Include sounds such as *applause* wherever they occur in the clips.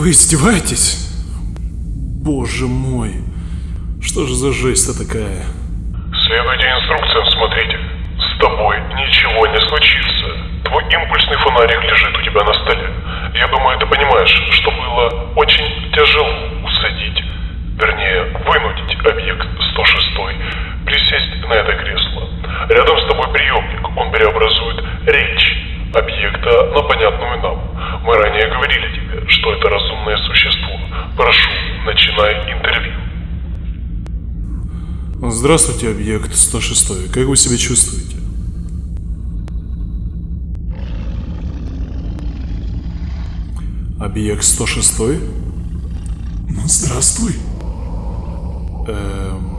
Вы издеваетесь? Боже мой. Что же за жесть-то такая? Следуйте инструкциям, Здравствуйте, объект 106. Как вы себя чувствуете? Объект 106? Ну, здравствуй. Эм...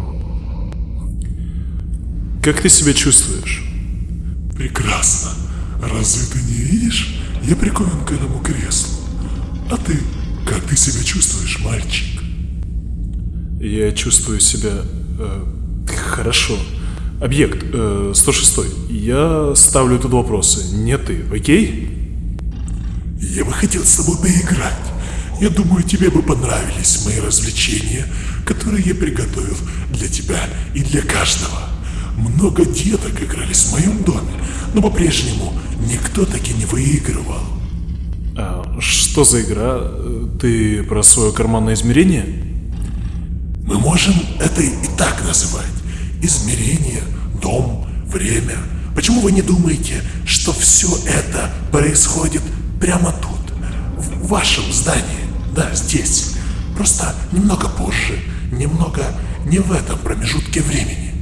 Как ты себя чувствуешь? Прекрасно. Разве ты не видишь? Я прикован к этому креслу. А ты? Как ты себя чувствуешь, мальчик? Я чувствую себя... Э, хорошо. Объект э, 106. Я ставлю тут вопросы. Не ты, окей? Я бы хотел с тобой поиграть. Я думаю, тебе бы понравились мои развлечения, которые я приготовил для тебя и для каждого. Много деток игрались в моем доме, но по-прежнему никто таки не выигрывал. А что за игра? Ты про свое карманное измерение? Мы можем это и так называть. Измерение, дом, время. Почему вы не думаете, что все это происходит прямо тут, в вашем здании? Да, здесь. Просто немного позже, немного не в этом промежутке времени.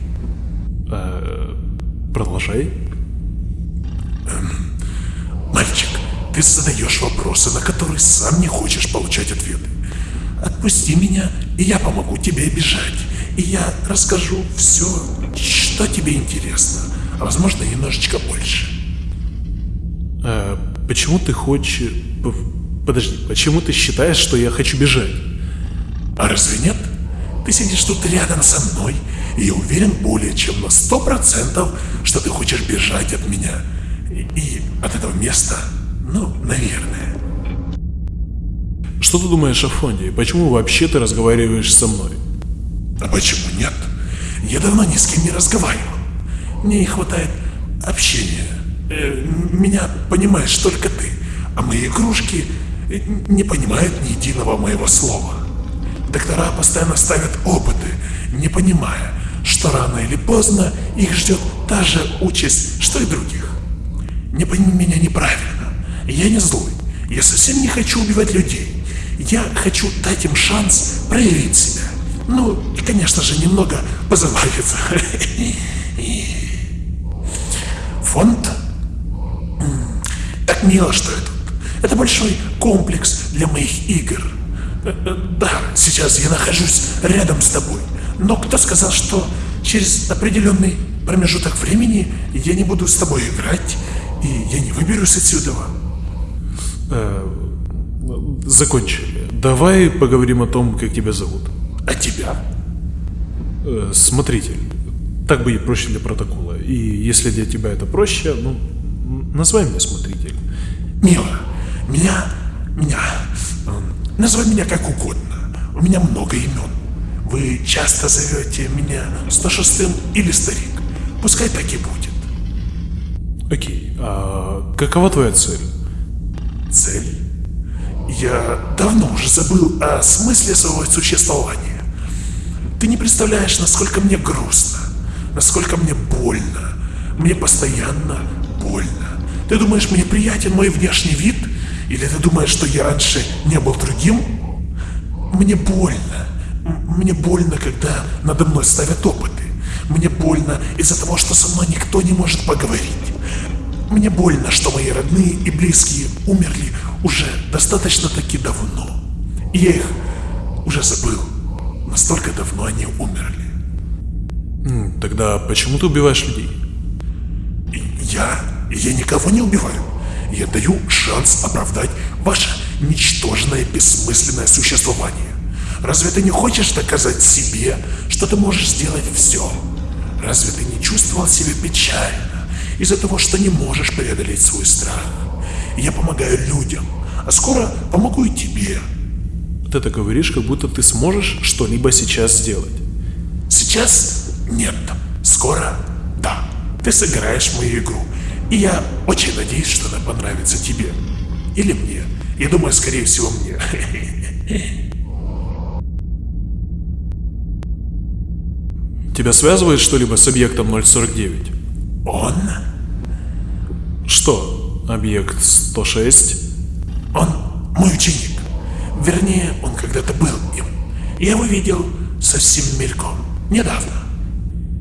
А, продолжай. Эм, мальчик, ты задаешь вопросы, на которые сам не хочешь получать ответы. Отпусти меня, и я помогу тебе бежать. И я расскажу все, что тебе интересно. А возможно, немножечко больше. А, почему ты хочешь... Подожди, почему ты считаешь, что я хочу бежать? А разве нет? Ты сидишь тут рядом со мной, и я уверен более чем на сто процентов, что ты хочешь бежать от меня. И, и от этого места, ну, наверное. Что ты думаешь о фонде? Почему вообще ты разговариваешь со мной? А почему нет? Я давно ни с кем не разговаривал. Мне не хватает общения. Э, меня понимаешь только ты, а мои игрушки не понимают ни единого моего слова. Доктора постоянно ставят опыты, не понимая, что рано или поздно их ждет та же участь, что и других. Не пойми меня неправильно. Я не злой. Я совсем не хочу убивать людей. Я хочу дать им шанс проявить себя. Ну, и, конечно же, немного позабавиться. Фонд? Так мило, что это. Это большой комплекс для моих игр. Да, сейчас я нахожусь рядом с тобой. Но кто сказал, что через определенный промежуток времени я не буду с тобой играть, и я не выберусь отсюда? Э, закончили. Давай поговорим о том, как тебя зовут. А тебя? Э, смотритель. Так будет проще для протокола. И если для тебя это проще, ну, называй меня смотритель. Мило, меня, меня, э, называй меня как угодно. У меня много имен. Вы часто зовете меня 106 или старик. Пускай так и будет. Окей, а какова твоя цель? Цель? Я давно уже забыл о смысле своего существования. Ты не представляешь, насколько мне грустно, насколько мне больно. Мне постоянно больно. Ты думаешь, мне приятен мой внешний вид? Или ты думаешь, что я раньше не был другим? Мне больно. Мне больно, когда надо мной ставят опыты. Мне больно из-за того, что со мной никто не может поговорить. Мне больно, что мои родные и близкие умерли уже достаточно таки давно. И я их уже забыл. Настолько давно они умерли. Тогда почему ты убиваешь людей? Я? Я никого не убиваю. Я даю шанс оправдать ваше ничтожное бессмысленное существование. Разве ты не хочешь доказать себе, что ты можешь сделать все? Разве ты не чувствовал себя печально из-за того, что не можешь преодолеть свой страх? Я помогаю людям, а скоро помогу и тебе. Ты это говоришь, как будто ты сможешь что-либо сейчас сделать. Сейчас нет. Скоро да. Ты сыграешь мою игру. И я очень надеюсь, что она понравится тебе. Или мне. Я думаю, скорее всего, мне. *laughs* Тебя связывает что-либо с объектом 049? Он? Что? Объект 106? Он мой ученик. Вернее, он когда-то был им. Я его видел совсем мельком. Недавно.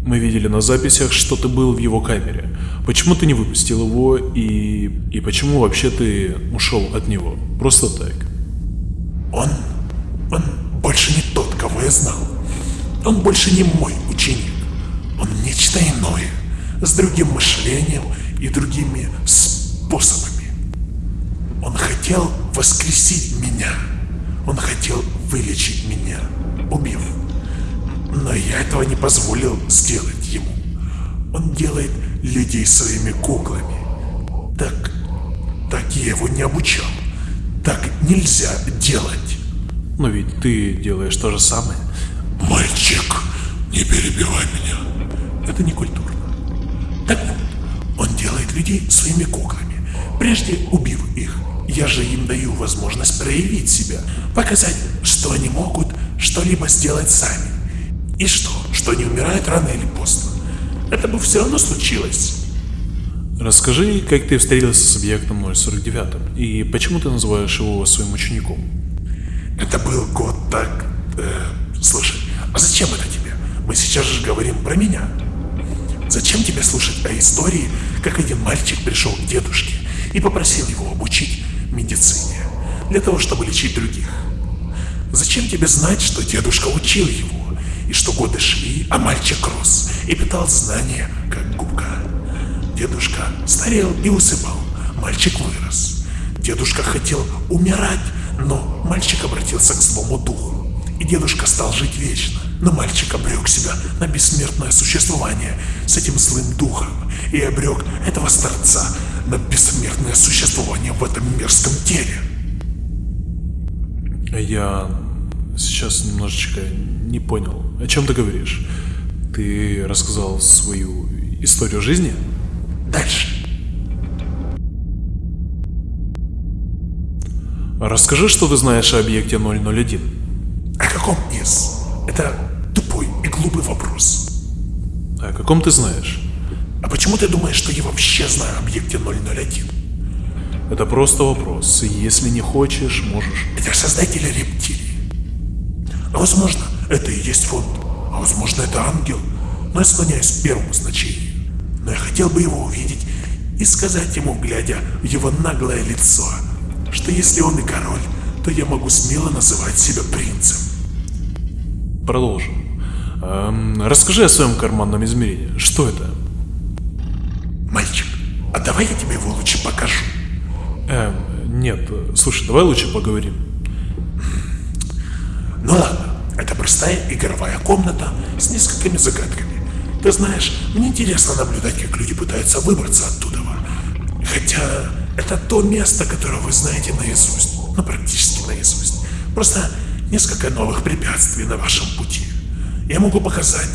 Мы видели на записях, что ты был в его камере. Почему ты не выпустил его и... И почему вообще ты ушел от него? Просто так. Он... Он больше не тот, кого я знал. Он больше не мой ученик. Он нечто иное, с другим мышлением и другими способами. Он хотел воскресить меня. Он хотел вылечить меня, убив. Но я этого не позволил сделать ему. Он делает людей своими куклами. Так, так я его не обучал. Так нельзя делать. Но ведь ты делаешь то же самое. Мальчик, не перебивай меня. Это не культурно. Так вот, он делает людей своими куклами, прежде убив их. Я же им даю возможность проявить себя, показать, что они могут что-либо сделать сами. И что, что они умирают рано или поздно. Это бы все равно случилось. Расскажи, как ты встретился с объектом 049 и почему ты называешь его своим учеником? Это был год так... Э, слушай, а зачем это тебе? Мы сейчас же говорим про меня. Зачем тебе слушать о истории, как один мальчик пришел к дедушке и попросил его обучить медицине, для того, чтобы лечить других? Зачем тебе знать, что дедушка учил его, и что годы шли, а мальчик рос и питал знания, как губка? Дедушка старел и усыпал, мальчик вырос. Дедушка хотел умирать, но мальчик обратился к злому духу и дедушка стал жить вечно. Но мальчик обрек себя на бессмертное существование с этим злым духом и обрек этого старца на бессмертное существование в этом мерзком теле. Я сейчас немножечко не понял, о чем ты говоришь. Ты рассказал свою историю жизни? Дальше. Расскажи, что ты знаешь о объекте 001. О каком из? Это тупой и глупый вопрос. О каком ты знаешь? А почему ты думаешь, что я вообще знаю о объекте 001? Это просто вопрос. Если не хочешь, можешь. Это создатели рептилий. А возможно, это и есть фонд. А возможно, это ангел. Но я склоняюсь к первому значению. Но я хотел бы его увидеть и сказать ему, глядя в его наглое лицо, что если он и король, то я могу смело называть себя принцем. Продолжим. Эм, расскажи о своем карманном измерении. Что это? Мальчик, а давай я тебе его лучше покажу. Эм, нет, слушай, давай лучше поговорим. Ну ладно, это простая игровая комната с несколькими загадками. Ты знаешь, мне интересно наблюдать, как люди пытаются выбраться оттуда. Хотя это то место, которое вы знаете наизусть, ну практически наизусть. Просто несколько новых препятствий на вашем пути. Я могу показать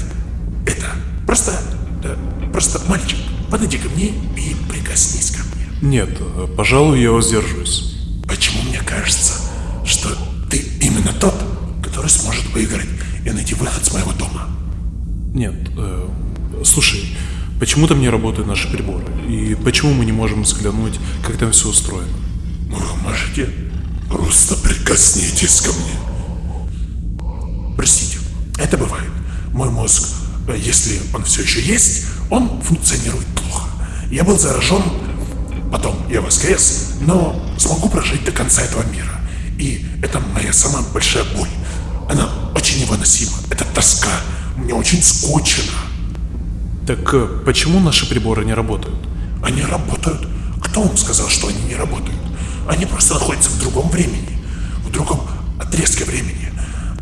это. Просто, да, просто мальчик, подойди ко мне и прикоснись ко мне. Нет, пожалуй, я воздержусь. Почему мне кажется, что ты именно тот, который сможет выиграть и найти выход с моего дома? Нет, э, слушай, почему там не работают наши приборы? И почему мы не можем взглянуть, как там все устроено? Вы можете просто прикоснитесь ко мне. Простите, это бывает. Мой мозг, э, если он все еще есть, он функционирует. Я был заражен, потом я воскрес, но смогу прожить до конца этого мира. И это моя самая большая боль. Она очень невыносима. Это тоска. Мне очень скучно. Так э, почему наши приборы не работают? Они работают. Кто вам сказал, что они не работают? Они просто находятся в другом времени, в другом отрезке времени.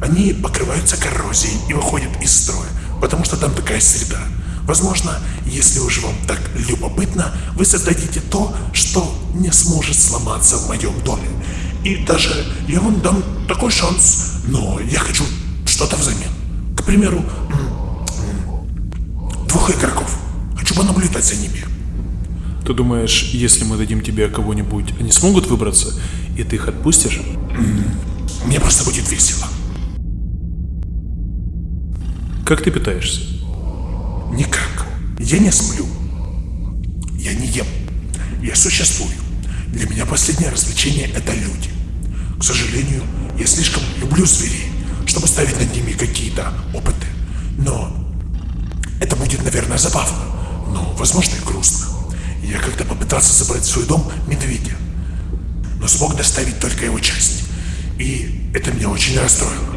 Они покрываются коррозией и выходят из строя, потому что там такая среда. Возможно, если уж вам так любопытно, вы создадите то, что не сможет сломаться в моем доме. И даже я вам дам такой шанс, но я хочу что-то взамен. К примеру, двух игроков. Хочу понаблюдать за ними. Ты думаешь, если мы дадим тебе кого-нибудь, они смогут выбраться, и ты их отпустишь? Мне просто будет весело. Как ты питаешься? Никак. Я не сплю. Я не ем. Я существую. Для меня последнее развлечение – это люди. К сожалению, я слишком люблю зверей, чтобы ставить над ними какие-то опыты. Но это будет, наверное, забавно, но, возможно, и грустно. Я как-то попытался забрать в свой дом медведя, но смог доставить только его часть. И это меня очень расстроило.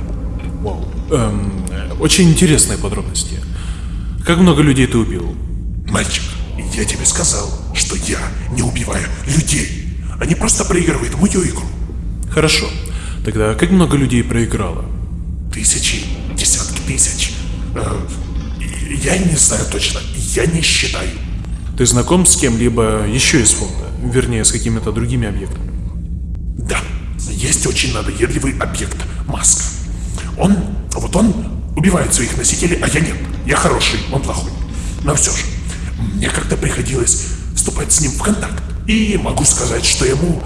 Вау. Эм, очень интересные подробности. Как много людей ты убил? Мальчик, я тебе сказал, что я не убиваю людей. Они просто проигрывают мою игру. Хорошо. Тогда как много людей проиграло? Тысячи, десятки тысяч. Э, я не знаю точно, я не считаю. Ты знаком с кем-либо еще из фонда? Вернее, с какими-то другими объектами? Да, есть очень надоедливый объект – маска. Он, вот он убивает своих носителей, а я нет. Я хороший, он плохой. Но все же, мне как-то приходилось вступать с ним в контакт. И могу сказать, что ему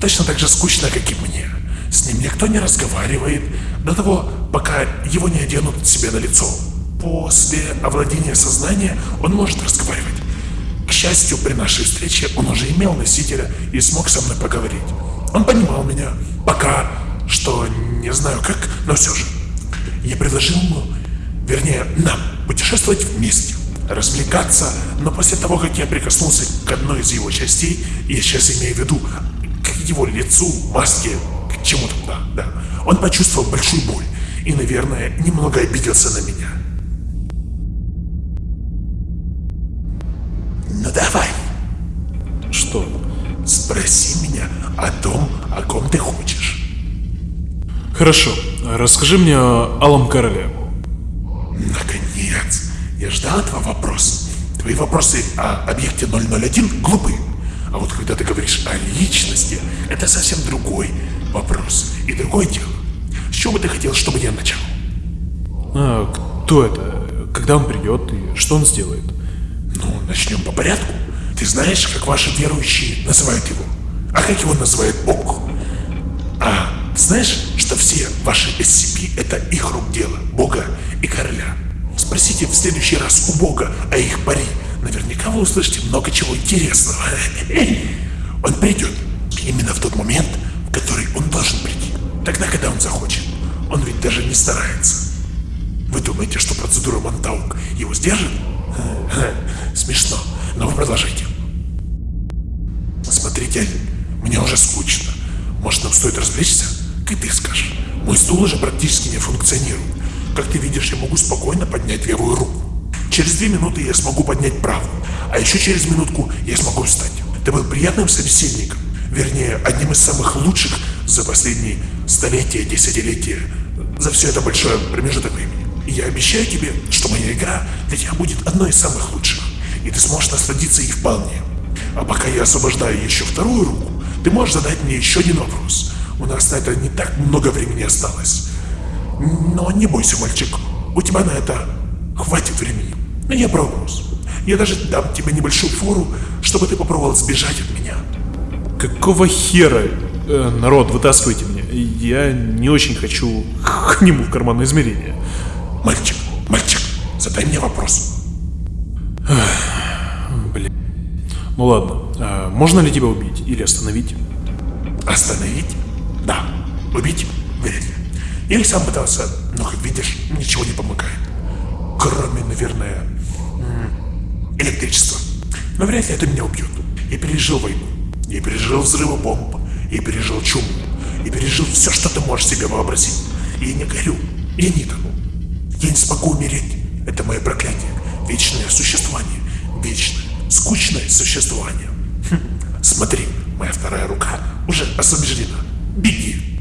точно так же скучно, как и мне. С ним никто не разговаривает до того, пока его не оденут себе на лицо. После овладения сознания он может разговаривать. К счастью, при нашей встрече он уже имел носителя и смог со мной поговорить. Он понимал меня, пока что не знаю как, но все же. Я предложил ему, вернее, нам путешествовать вместе, развлекаться, но после того, как я прикоснулся к одной из его частей, я сейчас имею в виду к его лицу, маске, к чему-то, да, да, он почувствовал большую боль и, наверное, немного обиделся на меня. Ну давай, Что? спроси меня о том, о ком ты хочешь. Хорошо. Расскажи мне о Алом Короле. Я ждал этого вопроса. Твои вопросы о объекте 001 глупы. А вот когда ты говоришь о личности, это совсем другой вопрос и другое дело. С чего бы ты хотел, чтобы я начал? А, кто это? Когда он придет и что он сделает? Ну, начнем по порядку. Ты знаешь, как ваши верующие называют его? А как его называет Бог? А знаешь, что все ваши SCP это их рук дело, Бога и короля? Спросите в следующий раз у Бога о их пари. Наверняка вы услышите много чего интересного. Он придет именно в тот момент, в который он должен прийти. Тогда, когда он захочет. Он ведь даже не старается. Вы думаете, что процедура Монтаук его сдержит? *laughs* Смешно, но вы продолжайте. Смотрите, мне уже скучно. Может, нам стоит развлечься? Как ты скажешь? Мой стул уже практически не функционирует. Как ты видишь, я могу спокойно поднять левую руку. Через две минуты я смогу поднять правую, а еще через минутку я смогу встать. Ты был приятным собеседником, вернее, одним из самых лучших за последние столетия, десятилетия, за все это большое промежуток времени. И я обещаю тебе, что моя игра для тебя будет одной из самых лучших, и ты сможешь насладиться ей вполне. А пока я освобождаю еще вторую руку, ты можешь задать мне еще один вопрос. У нас на это не так много времени осталось. Но не бойся, мальчик, у тебя на это хватит времени. Я про вопрос. Я даже дам тебе небольшую фору, чтобы ты попробовал сбежать от меня. Какого хера? Э, народ, вытаскивайте меня. Я не очень хочу к нему в карманное измерение. Мальчик, мальчик, задай мне вопрос. Ну ладно, а можно ли тебя убить или остановить? Остановить? Да. Убить? Я и сам пытался, но, как видишь, ничего не помогает. Кроме, наверное, электричества. Но вряд ли это меня убьет. Я пережил войну. Я пережил взрывы бомб. Я пережил чуму. Я пережил все, что ты можешь себе вообразить. Я не горю. Я не тону. Я не смогу умереть. Это мое проклятие. Вечное существование. Вечное, скучное существование. Хм. Смотри, моя вторая рука уже освобождена. Беги.